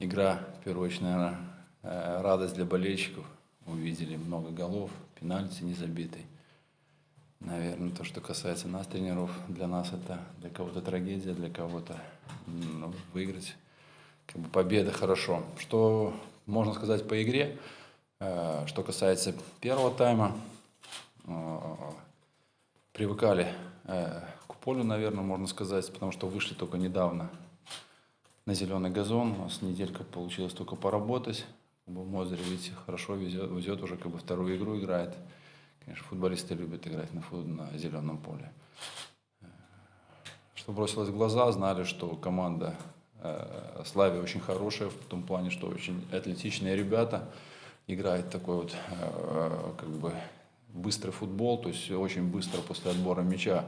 игра, в первую очередь, наверное, э, радость для болельщиков. Увидели много голов, пенальти не забитый. Наверное, то, что касается нас, тренеров, для нас это для кого-то трагедия, для кого-то ну, выиграть. Как бы победа хорошо. Что можно сказать по игре? Э, что касается первого тайма, э, привыкали к полю, наверное, можно сказать, потому что вышли только недавно на зеленый газон. У нас неделька получилось только поработать. Мозырь, видите, хорошо везет, везет уже как бы вторую игру играет. Конечно, футболисты любят играть на, фут, на зеленом поле. Что бросилось в глаза, знали, что команда э, Славия очень хорошая, в том плане, что очень атлетичные ребята. Играет такой вот э, как бы быстрый футбол, то есть очень быстро после отбора мяча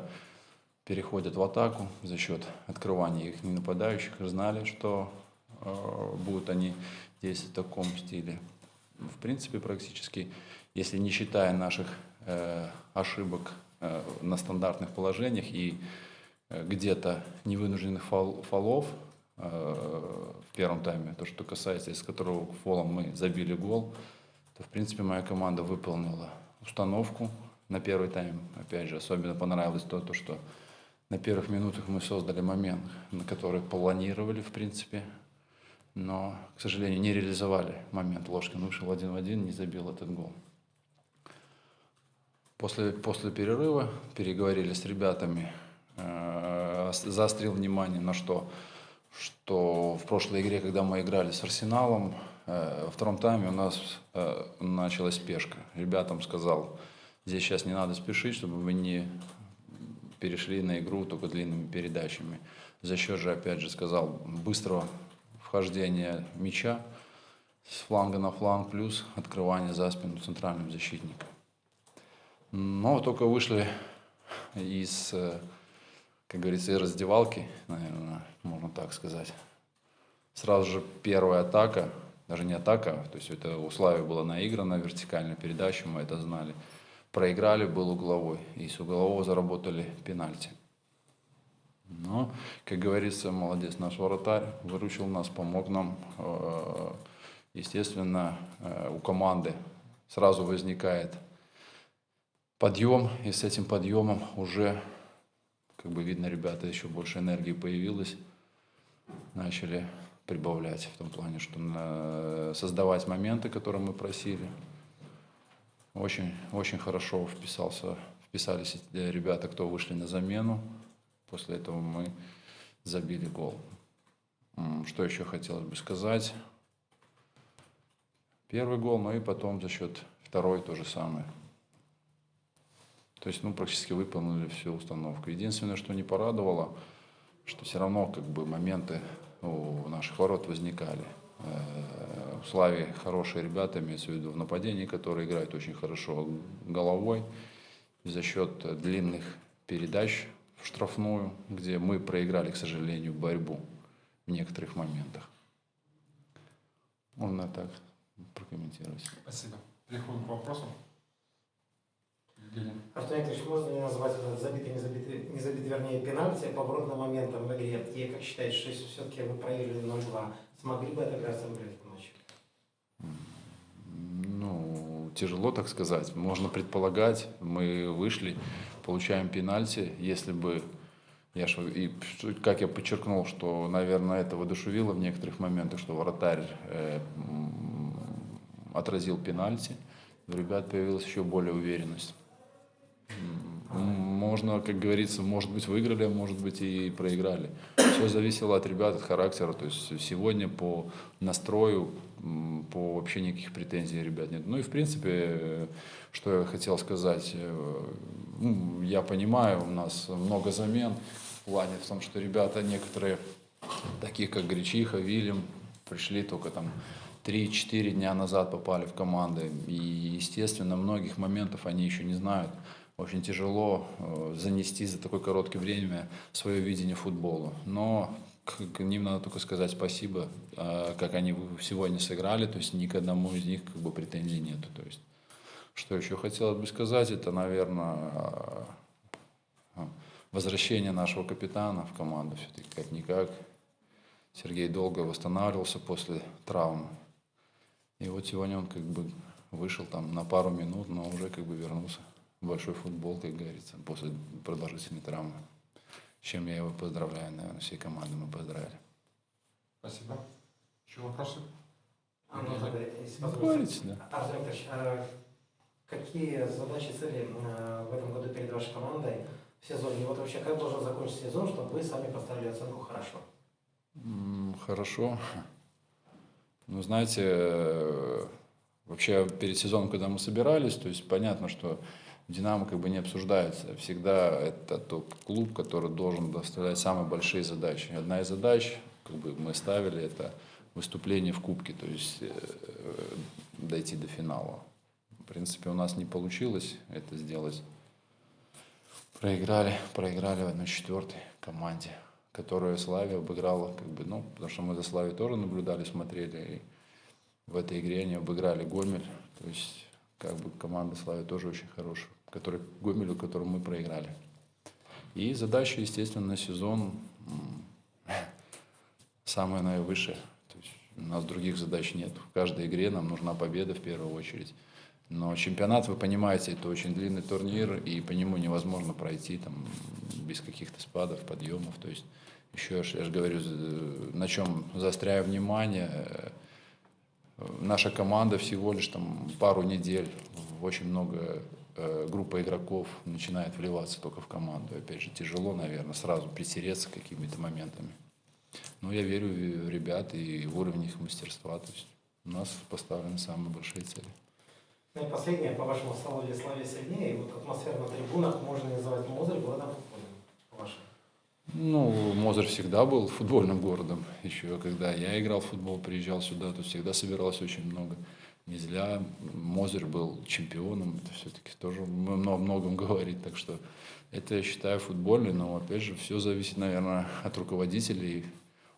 переходят в атаку за счет открывания их нападающих. Знали, что э, будут они действовать в таком стиле. В принципе, практически, если не считая наших э, ошибок э, на стандартных положениях и э, где-то невынужденных фол, фолов э, в первом тайме, то, что касается, из которого фолом мы забили гол, то, в принципе, моя команда выполнила установку на первый тайм. Опять же, особенно понравилось то, то что на первых минутах мы создали момент, на который планировали, в принципе, но, к сожалению, не реализовали момент. Ложкин вышел один в один, не забил этот гол. После, после перерыва переговорили с ребятами, э, заострил внимание на что, что в прошлой игре, когда мы играли с Арсеналом, э, во втором тайме у нас э, началась спешка. Ребятам сказал, здесь сейчас не надо спешить, чтобы вы не перешли на игру только длинными передачами. За счет же, опять же, сказал, быстрого вхождения мяча с фланга на фланг, плюс открывание за спину центральным защитником. Но только вышли из, как говорится, из раздевалки, наверное, можно так сказать. Сразу же первая атака, даже не атака, то есть это у Слави была наиграна вертикальная передача, мы это знали проиграли, был угловой. И с углового заработали пенальти. Но, как говорится, молодец наш вратарь, выручил нас, помог нам. Э, естественно, э, у команды сразу возникает подъем, и с этим подъемом уже, как бы видно, ребята, еще больше энергии появилось, начали прибавлять в том плане, что э, создавать моменты, которые мы просили. Очень, очень хорошо вписался, вписались ребята, кто вышли на замену. После этого мы забили гол. Что еще хотелось бы сказать? Первый гол, ну и потом за счет второй то же самое. То есть, ну, практически выполнили всю установку. Единственное, что не порадовало, что все равно как бы моменты у наших ворот возникали. В Славе хорошие ребята, имеется в виду в нападении, которые играют очень хорошо головой. За счет длинных передач в штрафную, где мы проиграли, к сожалению, борьбу в некоторых моментах. Можно так прокомментировать. Спасибо. Переходим к вопросу. Артем Викторович, можно ли назвать этот забитый, не забитый, не забитый, вернее, пенальти поворотным моментом в игре? И как считаете, что если все-таки вы проявили 0-2, смогли бы отыграться в игре ночью? Ну, тяжело так сказать. Можно предполагать, мы вышли, получаем пенальти, если бы я ж, и как я подчеркнул, что, наверное, это воодушевило в некоторых моментах, что вратарь э, отразил пенальти, у ребят появилась еще более уверенность. Можно, как говорится, может быть выиграли, может быть и проиграли. Все зависело от ребят, от характера. То есть сегодня по настрою, по вообще никаких претензий ребят нет. Ну и в принципе, что я хотел сказать, э, ну, я понимаю, у нас много замен в плане в том, что ребята некоторые, такие как Гречиха, Вильям, пришли только там 3-4 дня назад попали в команды. И, естественно, многих моментов они еще не знают очень тяжело э, занести за такое короткое время свое видение футбола. Но к ним надо только сказать спасибо, э, как они сегодня сыграли, то есть ни к одному из них как бы претензий нету. То есть, что еще хотелось бы сказать, это, наверное, э, возвращение нашего капитана в команду все-таки как-никак. Сергей долго восстанавливался после травмы. И вот сегодня он как бы вышел там на пару минут, но уже как бы вернулся большой футбол, как говорится, после продолжительной травмы. С чем я его поздравляю, наверное, всей команды мы поздравили. Спасибо. Еще вопросы? А, ну, тогда, если позволите. говорите, да. Артем Викторович, а какие задачи и цели э, в этом году перед вашей командой в сезоне? И вот вообще, как должен закончиться сезон, чтобы вы сами поставили оценку хорошо? Хорошо. Ну, знаете, э, вообще перед сезоном, когда мы собирались, то есть понятно, что Динамо как бы не обсуждается. Всегда это тот клуб, который должен доставлять самые большие задачи. Одна из задач, как бы мы ставили, это выступление в Кубке, то есть э, дойти до финала. В принципе, у нас не получилось это сделать. Проиграли, проиграли в 1-4 команде, которую Славия обыграла, как бы, ну, потому что мы за Славией тоже наблюдали, смотрели, и в этой игре они обыграли Гомель, то есть, как бы, команда Славия тоже очень хорошая, который, Гомелю, которому мы проиграли. И задача, естественно, на сезон самая наивысшая. То есть у нас других задач нет. В каждой игре нам нужна победа в первую очередь. Но чемпионат, вы понимаете, это очень длинный турнир, и по нему невозможно пройти там, без каких-то спадов, подъемов. То есть, еще я же говорю, за- на чем заостряю внимание, э, наша команда всего лишь там пару недель, очень много э, группа игроков начинает вливаться только в команду. Опять же, тяжело, наверное, сразу притереться какими-то моментами. Но я верю в ребят и в уровень их мастерства. То есть у нас поставлены самые большие цели. Ну и последнее, по-вашему, стало ли Славия сильнее? И вот атмосфера на трибунах можно называть Мозырь городом футбольным, по-вашему? Ну, Мозырь всегда был футбольным городом. Еще когда я играл в футбол, приезжал сюда, то всегда собиралось очень много. Не зря Мозырь был чемпионом. Это все-таки тоже много многом говорит. Так что это, я считаю, футбольный. Но, опять же, все зависит, наверное, от руководителей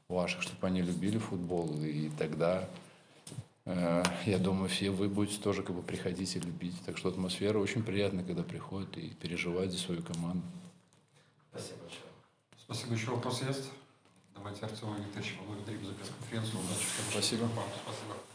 ваших, чтобы они любили футбол. И тогда, э, я думаю, все вы будете тоже как бы приходить и любить. Так что атмосфера очень приятная, когда приходят и переживают за свою команду. Спасибо. Спасибо. Еще вопросы есть? Давайте Артема Викторовича поблагодарим за пресс-конференцию. Удачи. Спасибо. Спасибо.